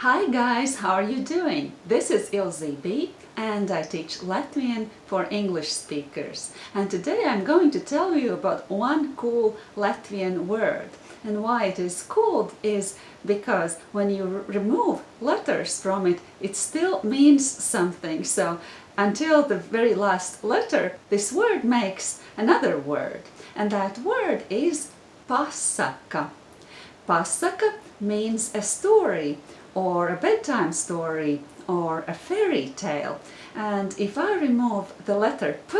Hi guys, how are you doing? This is Ilze B and I teach Latvian for English speakers. And today I'm going to tell you about one cool Latvian word. And why it is cool is because when you remove letters from it, it still means something. So until the very last letter, this word makes another word. And that word is pasaka. Pasaka means a story or a bedtime story or a fairy tale. And if I remove the letter P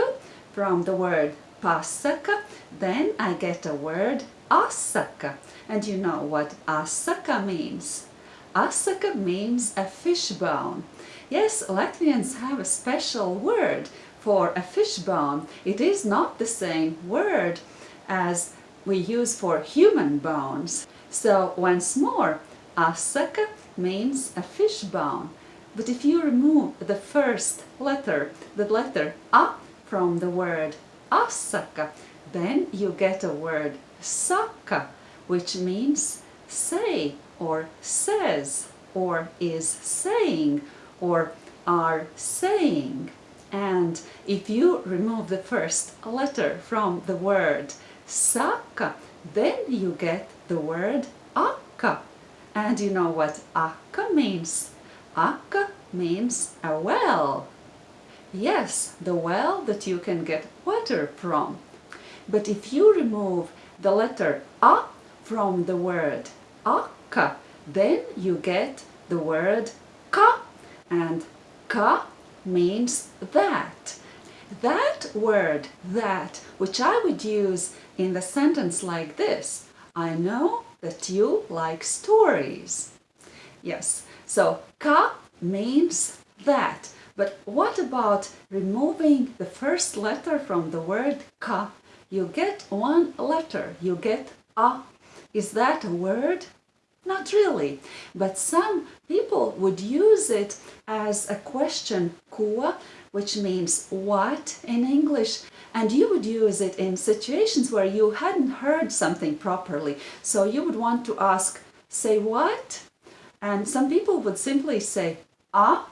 from the word pasaka, then I get a word asaka. And you know what asaka means? Asaka means a fishbone. Yes, Latvians have a special word for a fishbone. It is not the same word as we use for human bones. So once more, asaka means a fish bone. But if you remove the first letter, the letter A from the word asaka, then you get a word saka, which means say or says or is saying or are saying. And if you remove the first letter from the word saka, then you get the word aka. And you know what aka means? Aka means a well. Yes, the well that you can get water from. But if you remove the letter a from the word aka, then you get the word ka. And ka means that. That word, that, which I would use in the sentence like this, I know that you like stories. Yes, so ka means that. But what about removing the first letter from the word ka? You get one letter, you get a. Is that a word? Not really, but some people would use it as a question, ko, which means what in English, and you would use it in situations where you hadn't heard something properly. So you would want to ask, say what? And some people would simply say, ah.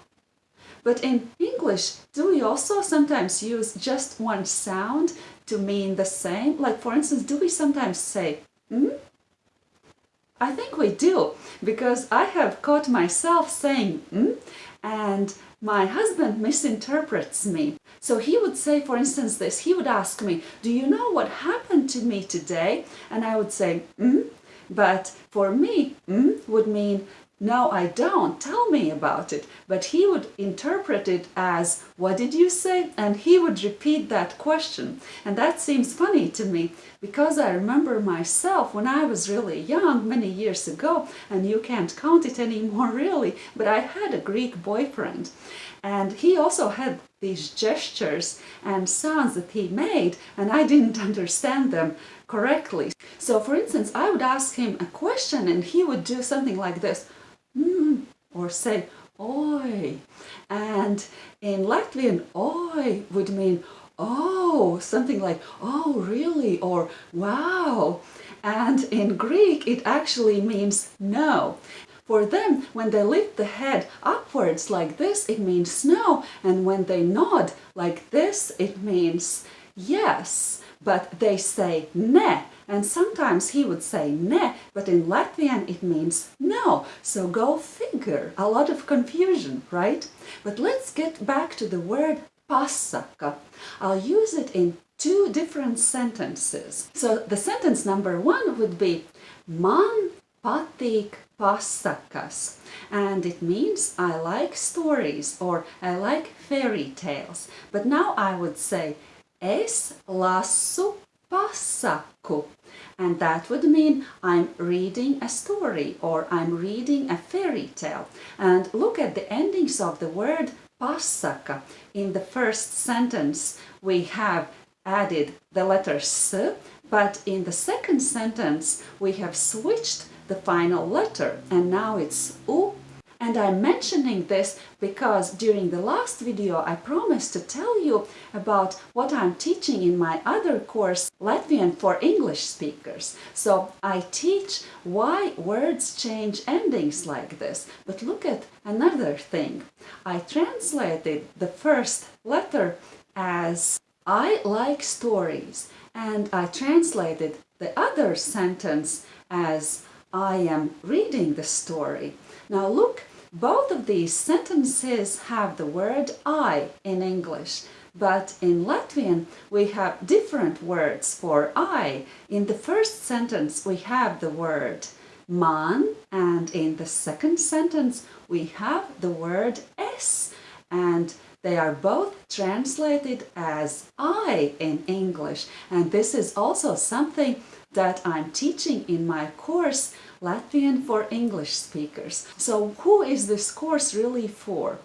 But in English, do we also sometimes use just one sound to mean the same? Like for instance, do we sometimes say, hmm? I think we do, because I have caught myself saying hmm, and my husband misinterprets me. So he would say, for instance, this, he would ask me, do you know what happened to me today? And I would say, mm, but for me, mm, would mean, no, I don't, tell me about it. But he would interpret it as, what did you say? And he would repeat that question. And that seems funny to me because I remember myself when I was really young, many years ago, and you can't count it anymore really, but I had a Greek boyfriend. And he also had these gestures and sounds that he made, and I didn't understand them correctly. So for instance, I would ask him a question and he would do something like this mm, or say oi. And in Latvian, oi would mean oh, something like oh really or wow. And in Greek it actually means no. For them, when they lift the head upwards like this, it means no. And when they nod like this, it means yes. But they say ne. And sometimes he would say ne, but in Latvian it means no. So go figure. A lot of confusion, right? But let's get back to the word pasaka. I'll use it in two different sentences. So the sentence number one would be Man patīk pasakas and it means I like stories or I like fairy tales. But now I would say es lasu pasaku. And that would mean I'm reading a story or I'm reading a fairy tale. And look at the endings of the word pasaka. In the first sentence we have added the letter s, but in the second sentence we have switched the final letter and now it's u And I'm mentioning this because during the last video I promised to tell you about what I'm teaching in my other course, Latvian for English speakers. So I teach why words change endings like this. But look at another thing. I translated the first letter as I like stories and I translated the other sentence as I am reading the story. Now look, both of these sentences have the word I in English, but in Latvian we have different words for I. In the first sentence we have the word man and in the second sentence we have the word es and they are both translated as I in English and this is also something that I'm teaching in my course Latvian for English speakers. So who is this course really for?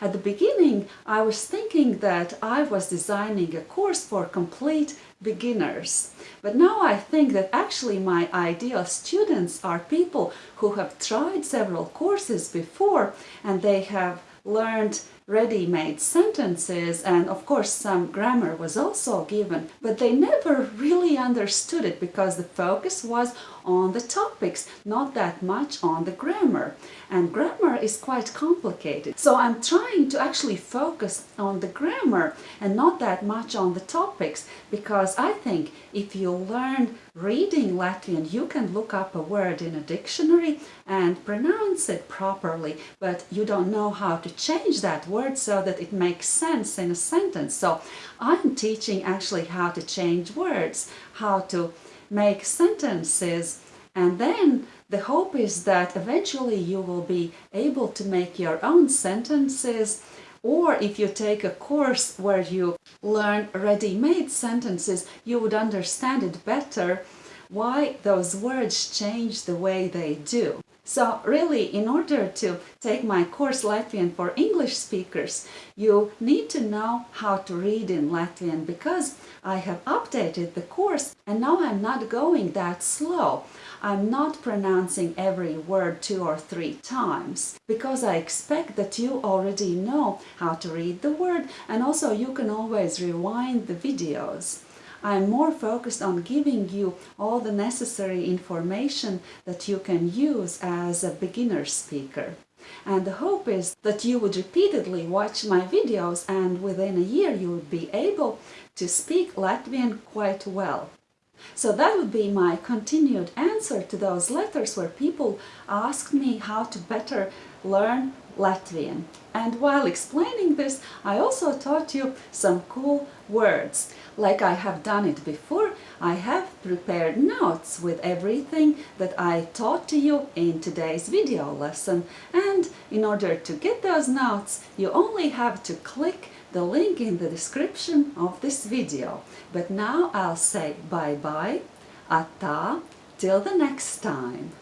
At the beginning I was thinking that I was designing a course for complete beginners. But now I think that actually my ideal students are people who have tried several courses before and they have learned ready-made sentences and of course some grammar was also given but they never really understood it because the focus was on the topics not that much on the grammar. And grammar is quite complicated. So I'm trying to actually focus on the grammar and not that much on the topics because I think if you learn reading Latvian you can look up a word in a dictionary and pronounce it properly but you don't know how to change that word so that it makes sense in a sentence. So I'm teaching actually how to change words, how to make sentences and then the hope is that eventually you will be able to make your own sentences or if you take a course where you learn ready-made sentences, you would understand it better why those words change the way they do. So really, in order to take my course Latvian for English speakers, you need to know how to read in Latvian because I have updated the course and now I'm not going that slow. I'm not pronouncing every word two or three times because I expect that you already know how to read the word and also you can always rewind the videos. I'm more focused on giving you all the necessary information that you can use as a beginner speaker. And the hope is that you would repeatedly watch my videos and within a year you would be able to speak Latvian quite well. So that would be my continued answer to those letters where people asked me how to better learn Latvian. And while explaining this, I also taught you some cool words. Like I have done it before, I have prepared notes with everything that I taught to you in today's video lesson. And in order to get those notes, you only have to click the link in the description of this video. But now I'll say bye-bye, ata, till the next time.